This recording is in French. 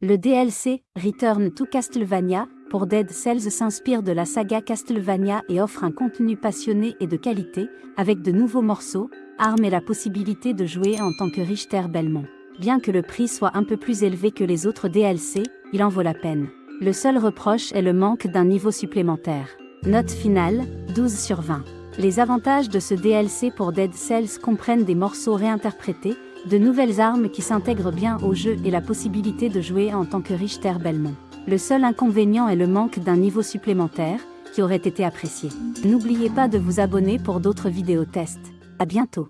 Le DLC, Return to Castlevania, pour Dead Cells s'inspire de la saga Castlevania et offre un contenu passionné et de qualité, avec de nouveaux morceaux, armes et la possibilité de jouer en tant que Richter Belmont. Bien que le prix soit un peu plus élevé que les autres DLC, il en vaut la peine. Le seul reproche est le manque d'un niveau supplémentaire. Note finale, 12 sur 20. Les avantages de ce DLC pour Dead Cells comprennent des morceaux réinterprétés, de nouvelles armes qui s'intègrent bien au jeu et la possibilité de jouer en tant que Richter Belmont. Le seul inconvénient est le manque d'un niveau supplémentaire, qui aurait été apprécié. N'oubliez pas de vous abonner pour d'autres vidéos tests. À bientôt